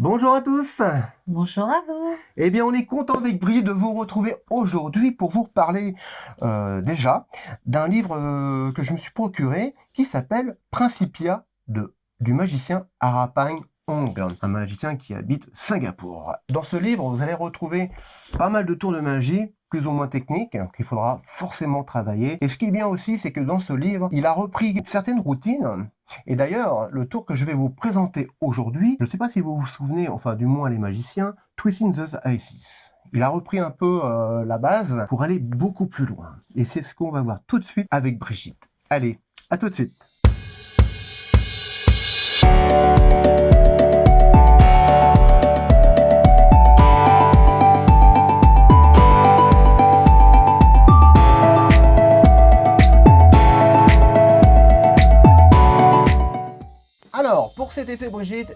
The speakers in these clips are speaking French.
Bonjour à tous Bonjour à vous Eh bien, on est content avec Brigitte de vous retrouver aujourd'hui pour vous parler euh, déjà d'un livre euh, que je me suis procuré qui s'appelle Principia de, du magicien Arapang Hong, un magicien qui habite Singapour. Dans ce livre, vous allez retrouver pas mal de tours de magie plus ou moins techniques qu'il faudra forcément travailler. Et ce qui est bien aussi, c'est que dans ce livre, il a repris certaines routines et d'ailleurs, le tour que je vais vous présenter aujourd'hui, je ne sais pas si vous vous souvenez, enfin du moins les magiciens, Twisting the Isis. Il a repris un peu euh, la base pour aller beaucoup plus loin. Et c'est ce qu'on va voir tout de suite avec Brigitte. Allez, à tout de suite cet été, Brigitte,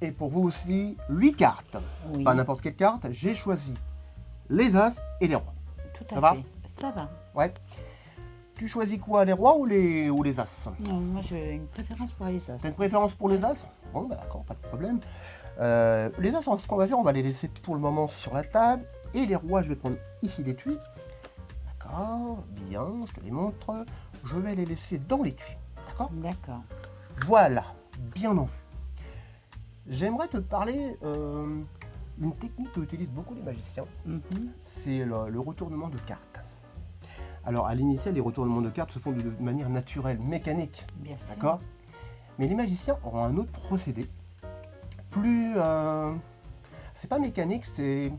et pour vous aussi, 8 cartes. Pas n'importe quelle carte, j'ai choisi les As et les Rois. Tout à Ça fait. Va Ça va. Ouais. Tu choisis quoi, les Rois ou les, ou les As? Non, Moi, j'ai une préférence pour les As. T'as une préférence pour les As? Bon, bah d'accord, pas de problème. Euh, les As, ce qu'on va faire, on va les laisser pour le moment sur la table. Et les Rois, je vais prendre ici l'étui. D'accord, bien, je te les montre. Je vais les laisser dans l'étui. D'accord? D'accord. Voilà, bien en vue. J'aimerais te parler euh, d'une technique qu'utilisent beaucoup les magiciens. Mhm. C'est le, retournement de cartes. Alors, à l'initial, les retournements de cartes se font de manière naturelle, mécanique. Bien sûr. D'accord? Mais les magiciens auront un autre procédé. Plus... Euh, c'est pas mécanique, c'est...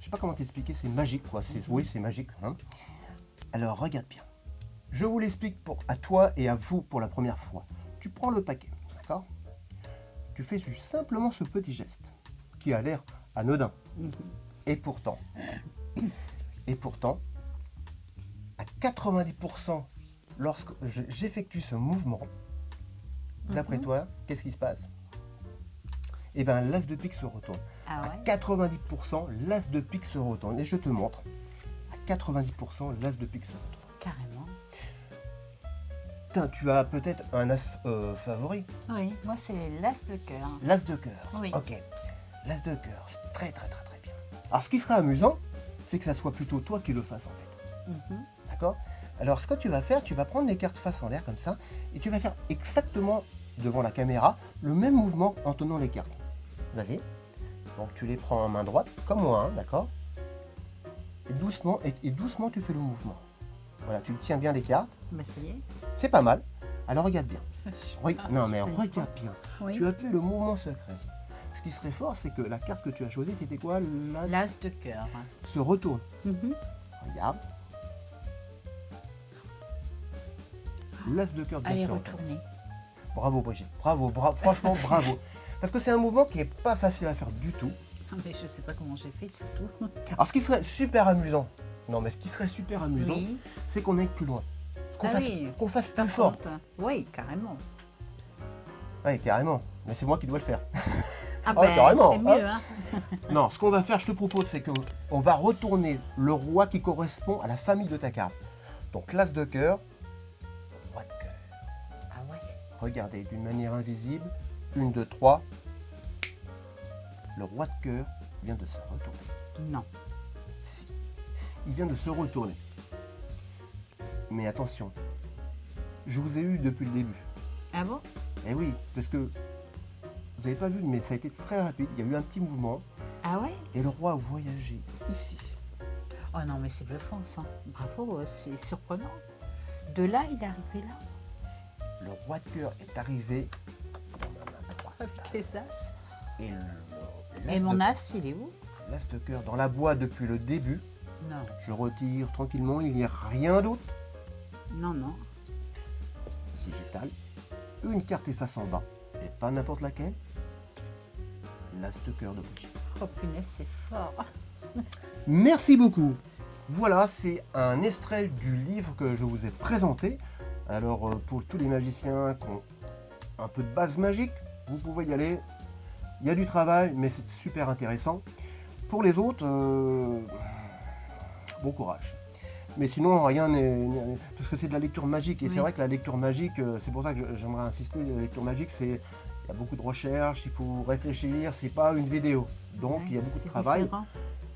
Je sais pas comment t'expliquer, c'est magique, quoi. Oui, c'est magique. Hein. Alors, regarde bien. Je vous l'explique à toi et à vous pour la première fois. Tu prends le paquet, d'accord tu fais simplement ce petit geste qui a l'air anodin. Mhm. Et pourtant, et pourtant, à 90%, lorsque j'effectue ce mouvement, d'après mhm. toi, qu'est-ce qui se passe? Eh bien, l'as de pique se retourne. Ah à 90%, l'as de pique se retourne. Et je te montre. À 90%, l'as de pique se retourne. Carrément tu as peut-être un as euh, favori Oui, moi c'est l'as de cœur. L'as de cœur Oui. Ok. L'as de cœur, c'est très très très très bien. Alors ce qui serait amusant, c'est que ça soit plutôt toi qui le fasses en fait. Mhm. D'accord? Alors ce que tu vas faire, tu vas prendre les cartes face en l'air comme ça, et tu vas faire exactement devant la caméra le même mouvement en tenant les cartes. Vas-y. Donc tu les prends en main droite, comme moi, hein, d'accord? Et doucement, et doucement tu fais le mouvement. Voilà, tu tiens bien les cartes. Mais ça y est. C'est pas mal. Alors regarde bien. non mais regarde bien. Tu as fait le mouvement secret. Ce qui serait fort, c'est que la carte que tu as choisie, c'était quoi L'as de cœur. Se retourne. Mhm. Regarde. L'as de cœur. Allez, retourner. Bravo Brigitte. Bravo, bravo. franchement, bravo. Parce que c'est un mouvement qui n'est pas facile à faire du tout. Ah, mais je sais pas comment j'ai fait, c'est tout. Alors ce qui serait super amusant, non, mais ce qui serait super amusant, c'est qu'on aille plus loin. Qu'on ah fasse, fasse plus fort. Oui, carrément. Oui, carrément. Mais c'est moi qui dois le faire. Ah, ah ben, carrément. c'est mieux. Hein. non, ce qu'on va faire, je te propose, c'est qu'on va retourner le roi qui correspond à la famille de ta carte. Donc, l'as de cœur, roi de cœur. Ah ouais Regardez, d'une manière invisible, une, deux, trois. Le roi de cœur vient de se retourner. Non il vient de se retourner. Mais attention, je vous ai eu depuis le début. Ah bon? Eh oui, parce que vous n'avez pas vu, mais ça a été très rapide. Il y a eu un petit mouvement. Ah ouais? Et le roi a voyagé ici. Oh non, mais c'est bluffant ça. Bravo, c'est surprenant. De là, il est arrivé là. Le roi de cœur est arrivé main droite. as. Et, Et mon as, il est où? L'as de cœur dans la boîte depuis le début. Non. Je retire tranquillement, il n'y a rien d'autre. Non, non. Si j'étale, une carte est face en bas, et pas n'importe laquelle. L'as de cœur de Brigitte. Oh punaise, c'est fort. Merci beaucoup. Voilà, c'est un extrait du livre que je vous ai présenté. Alors, euh, pour tous les magiciens qui ont un peu de base magique, vous pouvez y aller. Il y a du travail, mais c'est super intéressant. Pour les autres, euh, bon courage. Mais sinon, rien n'est... Parce que c'est de la lecture magique. Et c'est vrai que la lecture magique, euh, c'est pour ça que j'aimerais insister, la lecture magique, c'est il y a beaucoup de recherches, il faut réfléchir, c'est pas une vidéo. Donc il y a beaucoup de C'est travail. différent.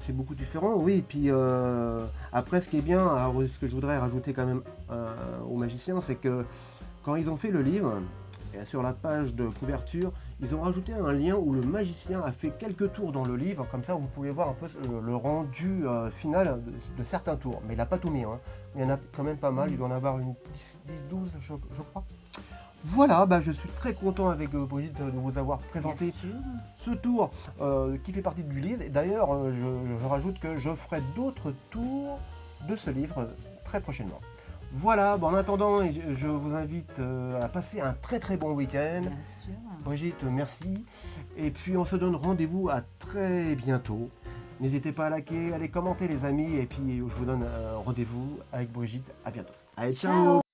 C'est beaucoup différent, oui. Et puis euh, après, ce qui est bien, alors ce que je voudrais rajouter quand même euh, aux magiciens, c'est que quand ils ont fait le livre, sur la page de couverture, ils ont rajouté un lien où le magicien a fait quelques tours dans le livre, comme ça vous pouvez voir un peu le, le rendu euh, final de, certains tours. Mais il n'a pas tout mis, hein. il y en a quand même pas mal, il doit en avoir une 10-12 je, je crois. Voilà, bah, je suis très content avec euh, Brigitte de vous avoir présenté ce tour euh, qui fait partie du livre. Et d'ailleurs, euh, je, je rajoute que je ferai d'autres tours de ce livre euh, très prochainement. Voilà, bon, en attendant, je, vous invite euh, à passer un très très bon week-end. Bien sûr. Brigitte, merci. Et puis on se donne rendez-vous à très bientôt. N'hésitez pas à liker, à les commenter les amis. Et puis je vous donne euh, rendez-vous avec Brigitte. À bientôt. Allez, ciao Ciao.